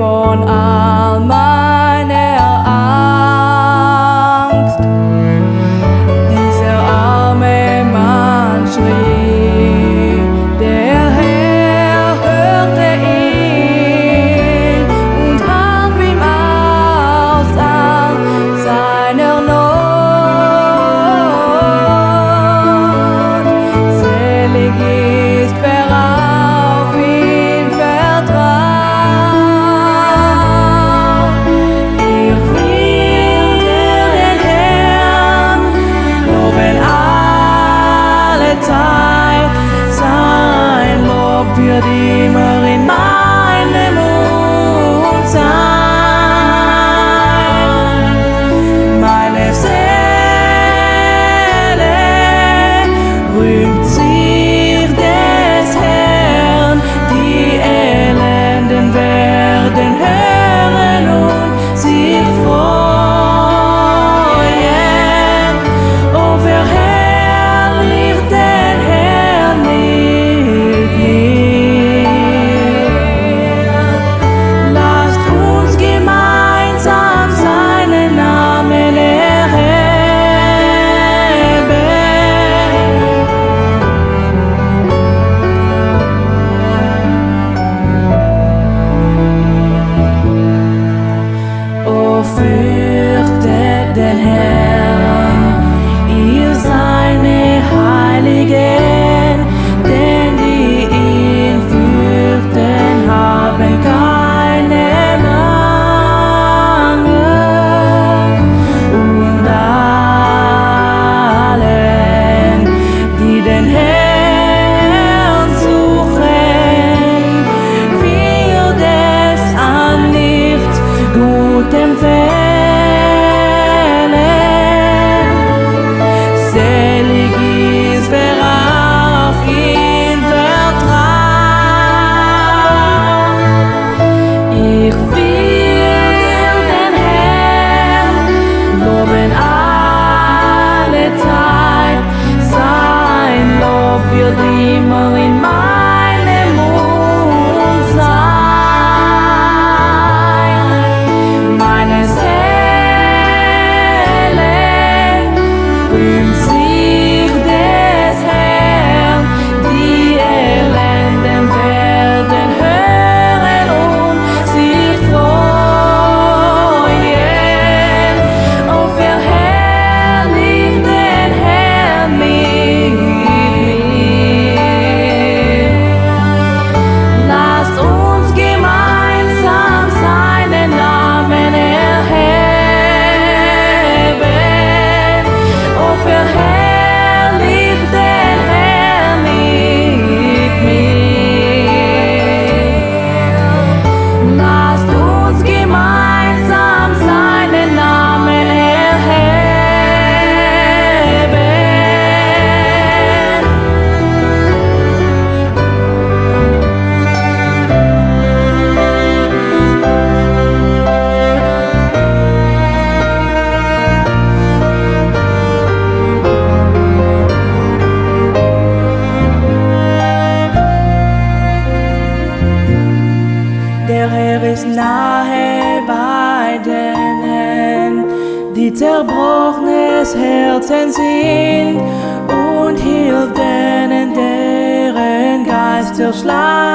von Via di mare des Herzens hin und hielten in deren Geist erschlagen.